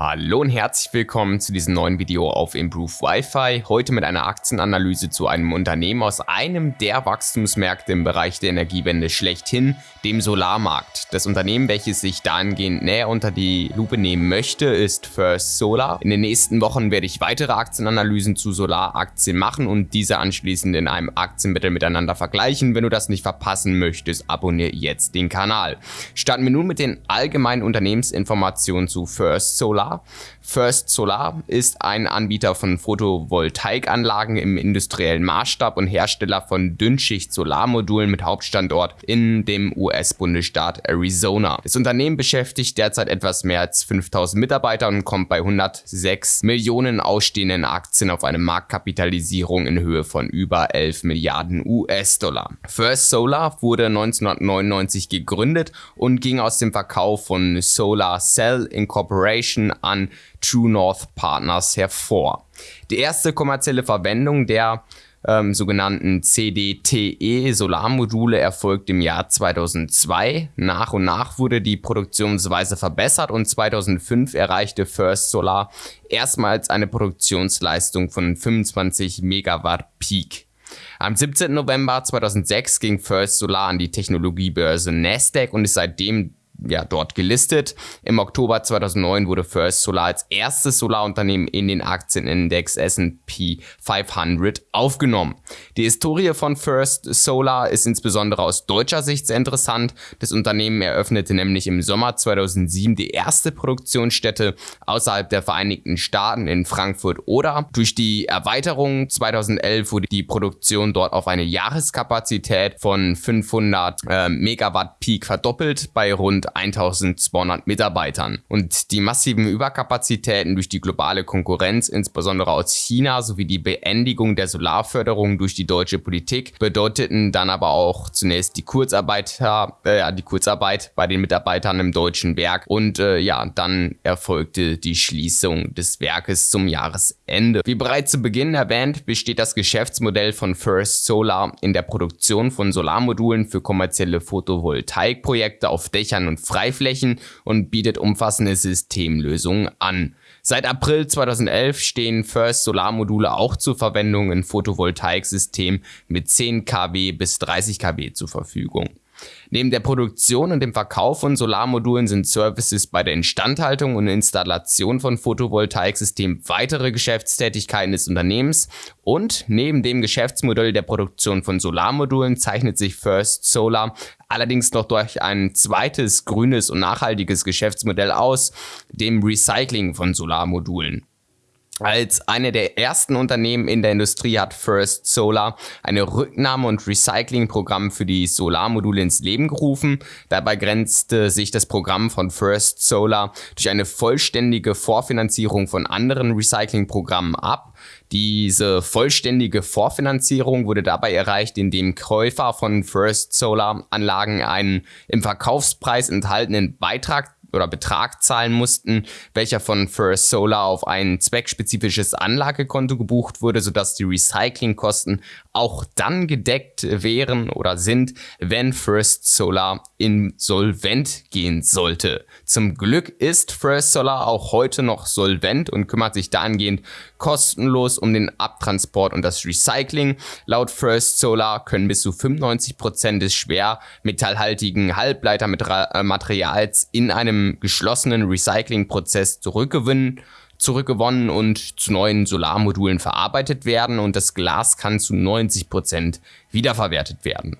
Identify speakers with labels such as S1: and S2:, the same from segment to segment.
S1: Hallo und herzlich willkommen zu diesem neuen Video auf Improve Wi-Fi. Heute mit einer Aktienanalyse zu einem Unternehmen aus einem der Wachstumsmärkte im Bereich der Energiewende schlechthin, dem Solarmarkt. Das Unternehmen, welches sich dahingehend näher unter die Lupe nehmen möchte, ist First Solar. In den nächsten Wochen werde ich weitere Aktienanalysen zu Solaraktien machen und diese anschließend in einem Aktienmittel miteinander vergleichen. Wenn du das nicht verpassen möchtest, abonniere jetzt den Kanal. Starten wir nun mit den allgemeinen Unternehmensinformationen zu First Solar. Solar. First Solar ist ein Anbieter von Photovoltaikanlagen im industriellen Maßstab und Hersteller von Dünnschicht-Solarmodulen mit Hauptstandort in dem US-Bundesstaat Arizona. Das Unternehmen beschäftigt derzeit etwas mehr als 5000 Mitarbeiter und kommt bei 106 Millionen ausstehenden Aktien auf eine Marktkapitalisierung in Höhe von über 11 Milliarden US-Dollar. First Solar wurde 1999 gegründet und ging aus dem Verkauf von Solar Cell Incorporation an True North Partners hervor. Die erste kommerzielle Verwendung der ähm, sogenannten CDTE Solarmodule erfolgt im Jahr 2002. Nach und nach wurde die Produktionsweise verbessert und 2005 erreichte First Solar erstmals eine Produktionsleistung von 25 Megawatt Peak. Am 17. November 2006 ging First Solar an die Technologiebörse Nasdaq und ist seitdem ja, dort gelistet. Im Oktober 2009 wurde First Solar als erstes Solarunternehmen in den Aktienindex S&P 500 aufgenommen. Die Historie von First Solar ist insbesondere aus deutscher Sicht sehr interessant. Das Unternehmen eröffnete nämlich im Sommer 2007 die erste Produktionsstätte außerhalb der Vereinigten Staaten in Frankfurt oder durch die Erweiterung 2011 wurde die Produktion dort auf eine Jahreskapazität von 500 äh, Megawatt Peak verdoppelt bei rund 1200 Mitarbeitern. Und die massiven Überkapazitäten durch die globale Konkurrenz, insbesondere aus China, sowie die Beendigung der Solarförderung durch die deutsche Politik bedeuteten dann aber auch zunächst die Kurzarbeit, äh, die Kurzarbeit bei den Mitarbeitern im deutschen Werk und äh, ja, dann erfolgte die Schließung des Werkes zum Jahresende. Wie bereits zu Beginn erwähnt, besteht das Geschäftsmodell von First Solar in der Produktion von Solarmodulen für kommerzielle Photovoltaikprojekte auf Dächern und Freiflächen und bietet umfassende Systemlösungen an. Seit April 2011 stehen First Solarmodule auch zur Verwendung in Photovoltaiksystemen mit 10 kW bis 30 kW zur Verfügung. Neben der Produktion und dem Verkauf von Solarmodulen sind Services bei der Instandhaltung und Installation von Photovoltaiksystemen weitere Geschäftstätigkeiten des Unternehmens und neben dem Geschäftsmodell der Produktion von Solarmodulen zeichnet sich First Solar allerdings noch durch ein zweites grünes und nachhaltiges Geschäftsmodell aus, dem Recycling von Solarmodulen. Als eine der ersten Unternehmen in der Industrie hat First Solar eine Rücknahme- und Recyclingprogramm für die Solarmodule ins Leben gerufen. Dabei grenzte sich das Programm von First Solar durch eine vollständige Vorfinanzierung von anderen Recyclingprogrammen ab. Diese vollständige Vorfinanzierung wurde dabei erreicht, indem Käufer von First Solar Anlagen einen im Verkaufspreis enthaltenen Beitrag oder Betrag zahlen mussten, welcher von First Solar auf ein zweckspezifisches Anlagekonto gebucht wurde, sodass die Recyclingkosten auch dann gedeckt wären oder sind, wenn First Solar insolvent gehen sollte. Zum Glück ist First Solar auch heute noch solvent und kümmert sich dahingehend kostenlos um den Abtransport und das Recycling. Laut First Solar können bis zu 95% des schwermetallhaltigen Halbleitermaterials in einem geschlossenen Recyclingprozess zurückgewinnen zurückgewonnen und zu neuen Solarmodulen verarbeitet werden und das Glas kann zu 90% wiederverwertet werden.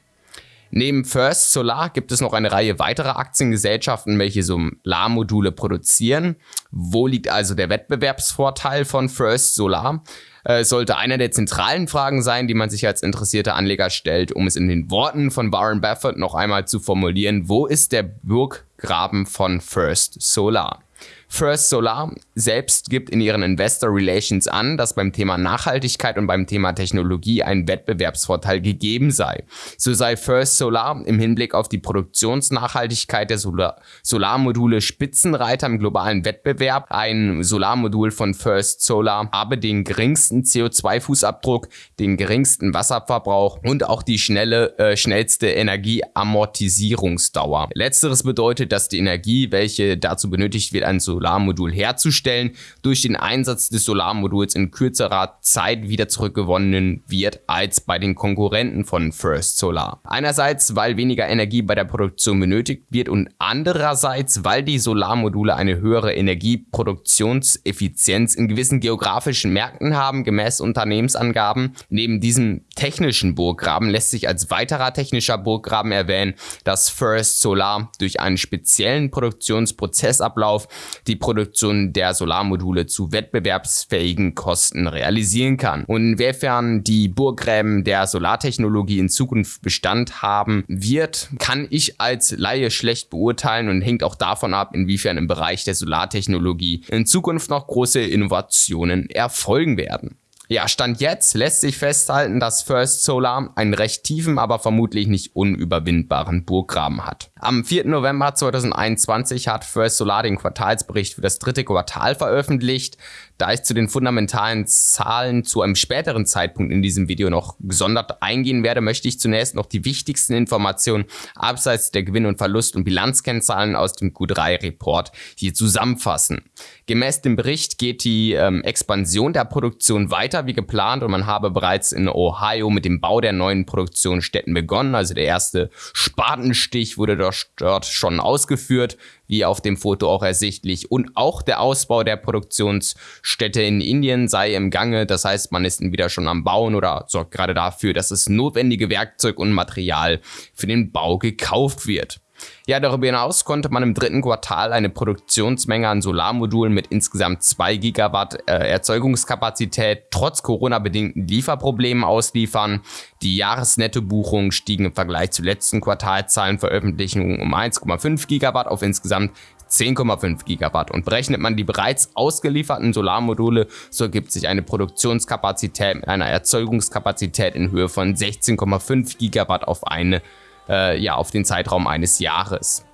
S1: Neben First Solar gibt es noch eine Reihe weiterer Aktiengesellschaften, welche Solarmodule produzieren. Wo liegt also der Wettbewerbsvorteil von First Solar? Äh, sollte einer der zentralen Fragen sein, die man sich als interessierter Anleger stellt, um es in den Worten von Warren Buffett noch einmal zu formulieren. Wo ist der Burggraben von First Solar? First Solar selbst gibt in ihren Investor Relations an, dass beim Thema Nachhaltigkeit und beim Thema Technologie ein Wettbewerbsvorteil gegeben sei. So sei First Solar im Hinblick auf die Produktionsnachhaltigkeit der Solar Solarmodule Spitzenreiter im globalen Wettbewerb. Ein Solarmodul von First Solar habe den geringsten CO2-Fußabdruck, den geringsten Wasserverbrauch und auch die schnelle, äh, schnellste Energieamortisierungsdauer. Letzteres bedeutet, dass die Energie, welche dazu benötigt wird, ein so Solarmodul herzustellen, durch den Einsatz des Solarmoduls in kürzerer Zeit wieder zurückgewonnen wird als bei den Konkurrenten von First Solar. Einerseits, weil weniger Energie bei der Produktion benötigt wird und andererseits, weil die Solarmodule eine höhere Energieproduktionseffizienz in gewissen geografischen Märkten haben, gemäß Unternehmensangaben. Neben diesem technischen Burggraben lässt sich als weiterer technischer Burggraben erwähnen, dass First Solar durch einen speziellen Produktionsprozessablauf die Produktion der Solarmodule zu wettbewerbsfähigen Kosten realisieren kann. Und inwiefern die Burggräben der Solartechnologie in Zukunft Bestand haben wird, kann ich als Laie schlecht beurteilen und hängt auch davon ab, inwiefern im Bereich der Solartechnologie in Zukunft noch große Innovationen erfolgen werden. Ja, Stand jetzt lässt sich festhalten, dass First Solar einen recht tiefen, aber vermutlich nicht unüberwindbaren Burggraben hat. Am 4. November 2021 hat First Solar den Quartalsbericht für das dritte Quartal veröffentlicht. Da ich zu den fundamentalen Zahlen zu einem späteren Zeitpunkt in diesem Video noch gesondert eingehen werde, möchte ich zunächst noch die wichtigsten Informationen abseits der Gewinn- und Verlust- und Bilanzkennzahlen aus dem Q3-Report hier zusammenfassen. Gemäß dem Bericht geht die ähm, Expansion der Produktion weiter wie geplant und man habe bereits in Ohio mit dem Bau der neuen Produktionsstätten begonnen. Also der erste Spatenstich wurde dort schon ausgeführt wie auf dem Foto auch ersichtlich. Und auch der Ausbau der Produktionsstätte in Indien sei im Gange. Das heißt, man ist wieder schon am Bauen oder sorgt gerade dafür, dass das notwendige Werkzeug und Material für den Bau gekauft wird. Ja, darüber hinaus konnte man im dritten Quartal eine Produktionsmenge an Solarmodulen mit insgesamt 2 Gigawatt äh, Erzeugungskapazität trotz Corona-bedingten Lieferproblemen ausliefern. Die Jahresnettobuchungen stiegen im Vergleich zu letzten Quartalzahlenveröffentlichungen um 1,5 Gigawatt auf insgesamt 10,5 Gigawatt und berechnet man die bereits ausgelieferten Solarmodule, so ergibt sich eine Produktionskapazität mit einer Erzeugungskapazität in Höhe von 16,5 Gigawatt auf eine äh, ja, auf den Zeitraum eines Jahres.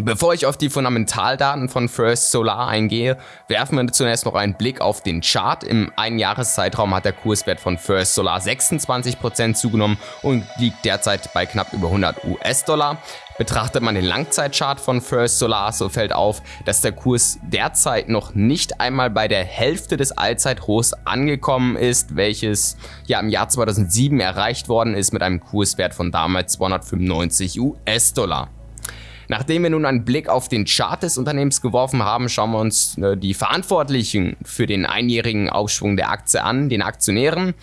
S1: Bevor ich auf die Fundamentaldaten von First Solar eingehe, werfen wir zunächst noch einen Blick auf den Chart. Im Einjahreszeitraum hat der Kurswert von First Solar 26% zugenommen und liegt derzeit bei knapp über 100 US-Dollar. Betrachtet man den Langzeitchart von First Solar, so fällt auf, dass der Kurs derzeit noch nicht einmal bei der Hälfte des Allzeithochs angekommen ist, welches ja im Jahr 2007 erreicht worden ist mit einem Kurswert von damals 295 US-Dollar. Nachdem wir nun einen Blick auf den Chart des Unternehmens geworfen haben, schauen wir uns äh, die Verantwortlichen für den einjährigen Aufschwung der Aktie an, den Aktionären.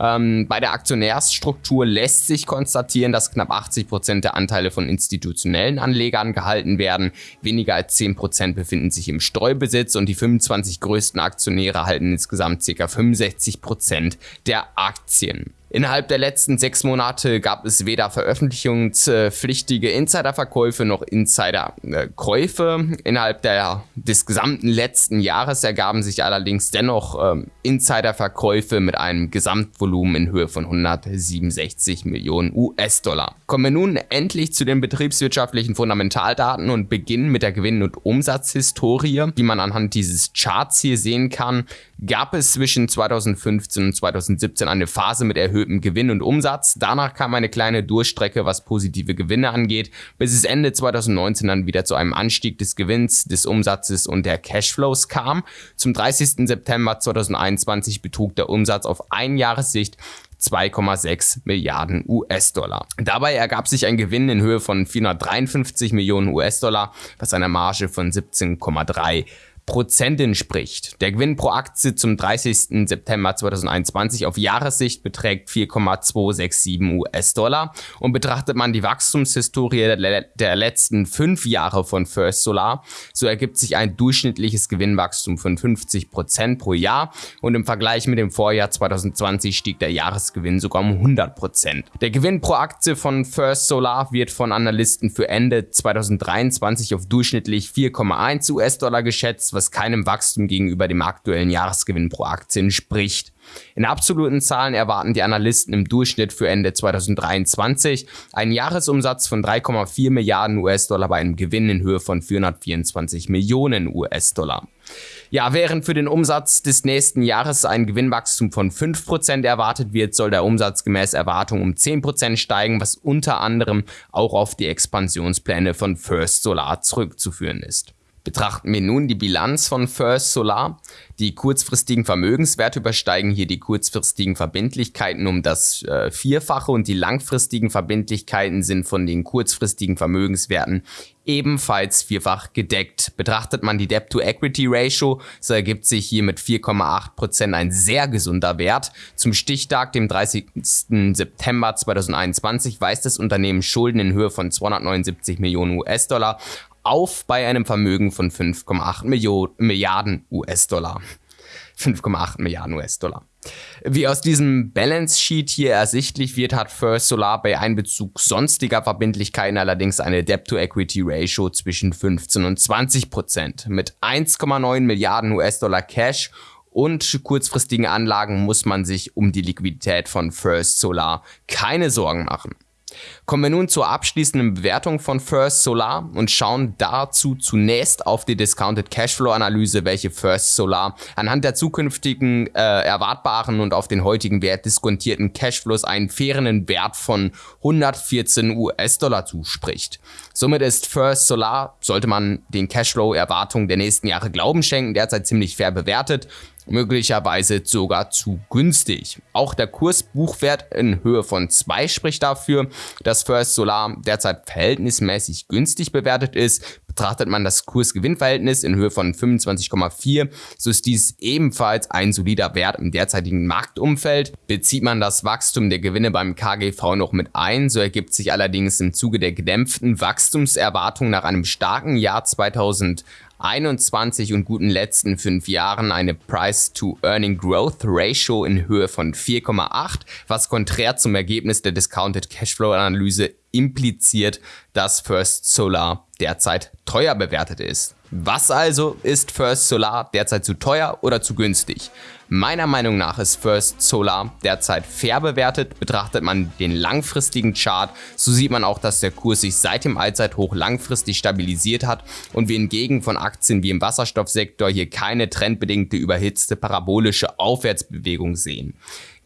S1: Ähm, bei der Aktionärsstruktur lässt sich konstatieren, dass knapp 80 Prozent der Anteile von institutionellen Anlegern gehalten werden. Weniger als 10 Prozent befinden sich im Streubesitz und die 25 größten Aktionäre halten insgesamt ca. 65 Prozent der Aktien. Innerhalb der letzten sechs Monate gab es weder veröffentlichungspflichtige Insiderverkäufe noch Insiderkäufe. Innerhalb der, des gesamten letzten Jahres ergaben sich allerdings dennoch ähm, Insiderverkäufe mit einem Gesamtvolumen in Höhe von 167 Millionen US-Dollar. Kommen wir nun endlich zu den betriebswirtschaftlichen Fundamentaldaten und beginnen mit der Gewinn- und Umsatzhistorie, die man anhand dieses Charts hier sehen kann gab es zwischen 2015 und 2017 eine Phase mit erhöhtem Gewinn und Umsatz. Danach kam eine kleine Durchstrecke, was positive Gewinne angeht, bis es Ende 2019 dann wieder zu einem Anstieg des Gewinns, des Umsatzes und der Cashflows kam. Zum 30. September 2021 betrug der Umsatz auf ein Jahressicht 2,6 Milliarden US-Dollar. Dabei ergab sich ein Gewinn in Höhe von 453 Millionen US-Dollar, was einer Marge von 17,3 Prozent entspricht. Der Gewinn pro Aktie zum 30. September 2021 auf Jahressicht beträgt 4,267 US-Dollar und betrachtet man die Wachstumshistorie der, letzten fünf Jahre von First Solar, so ergibt sich ein durchschnittliches Gewinnwachstum von 50 Prozent pro Jahr und im Vergleich mit dem Vorjahr 2020 stieg der Jahresgewinn sogar um 100 Prozent. Der Gewinn pro Aktie von First Solar wird von Analysten für Ende 2023 auf durchschnittlich 4,1 US-Dollar geschätzt, was keinem Wachstum gegenüber dem aktuellen Jahresgewinn pro Aktie entspricht. In absoluten Zahlen erwarten die Analysten im Durchschnitt für Ende 2023 einen Jahresumsatz von 3,4 Milliarden US-Dollar bei einem Gewinn in Höhe von 424 Millionen US-Dollar. Ja, während für den Umsatz des nächsten Jahres ein Gewinnwachstum von 5% erwartet wird, soll der Umsatz gemäß Erwartung um 10% steigen, was unter anderem auch auf die Expansionspläne von First Solar zurückzuführen ist. Betrachten wir nun die Bilanz von First Solar. Die kurzfristigen Vermögenswerte übersteigen hier die kurzfristigen Verbindlichkeiten um das äh, Vierfache und die langfristigen Verbindlichkeiten sind von den kurzfristigen Vermögenswerten ebenfalls vierfach gedeckt. Betrachtet man die Debt-to-Equity-Ratio, so ergibt sich hier mit 4,8% ein sehr gesunder Wert. Zum Stichtag, dem 30. September 2021, weist das Unternehmen Schulden in Höhe von 279 Millionen US-Dollar auf bei einem Vermögen von 5,8 Milliarden US-Dollar. 5,8 Milliarden US-Dollar. Wie aus diesem Balance Sheet hier ersichtlich wird, hat First Solar bei Einbezug sonstiger Verbindlichkeiten allerdings eine Debt-to-Equity-Ratio zwischen 15 und 20 Prozent. Mit 1,9 Milliarden US-Dollar Cash und kurzfristigen Anlagen muss man sich um die Liquidität von First Solar keine Sorgen machen. Kommen wir nun zur abschließenden Bewertung von First Solar und schauen dazu zunächst auf die Discounted Cashflow Analyse, welche First Solar anhand der zukünftigen äh, erwartbaren und auf den heutigen Wert diskontierten Cashflows einen fairen Wert von 114 US-Dollar zuspricht. Somit ist First Solar, sollte man den Cashflow-Erwartungen der nächsten Jahre Glauben schenken, derzeit ziemlich fair bewertet möglicherweise sogar zu günstig. Auch der Kursbuchwert in Höhe von 2 spricht dafür, dass First Solar derzeit verhältnismäßig günstig bewertet ist. Betrachtet man das Kurs-Gewinn-Verhältnis in Höhe von 25,4, so ist dies ebenfalls ein solider Wert im derzeitigen Marktumfeld. Bezieht man das Wachstum der Gewinne beim KGV noch mit ein, so ergibt sich allerdings im Zuge der gedämpften Wachstumserwartung nach einem starken Jahr 2000 21 und guten letzten fünf Jahren eine Price-to-Earning Growth Ratio in Höhe von 4,8, was konträr zum Ergebnis der Discounted Cashflow Analyse impliziert, dass First Solar derzeit teuer bewertet ist. Was also ist First Solar derzeit zu teuer oder zu günstig? Meiner Meinung nach ist First Solar derzeit fair bewertet. Betrachtet man den langfristigen Chart, so sieht man auch, dass der Kurs sich seit dem Allzeithoch langfristig stabilisiert hat und wir hingegen von Aktien wie im Wasserstoffsektor hier keine trendbedingte überhitzte parabolische Aufwärtsbewegung sehen.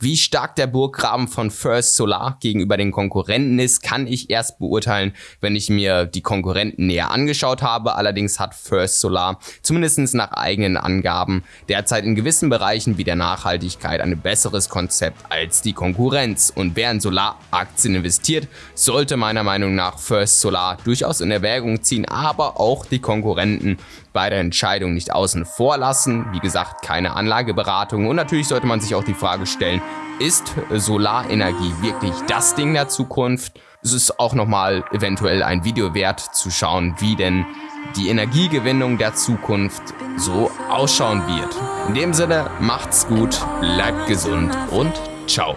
S1: Wie stark der Burggraben von First Solar gegenüber den Konkurrenten ist, kann ich erst beurteilen, wenn ich mir die Konkurrenten näher angeschaut habe. Allerdings hat First Solar zumindest nach eigenen Angaben derzeit in gewissen Bereichen wie der Nachhaltigkeit ein besseres Konzept als die Konkurrenz. Und wer in Solaraktien investiert, sollte meiner Meinung nach First Solar durchaus in Erwägung ziehen, aber auch die Konkurrenten bei der Entscheidung nicht außen vor lassen. Wie gesagt, keine Anlageberatung und natürlich sollte man sich auch die Frage stellen, ist Solarenergie wirklich das Ding der Zukunft? Es ist auch nochmal eventuell ein Video wert zu schauen, wie denn die Energiegewinnung der Zukunft so ausschauen wird. In dem Sinne, macht's gut, bleibt gesund und ciao.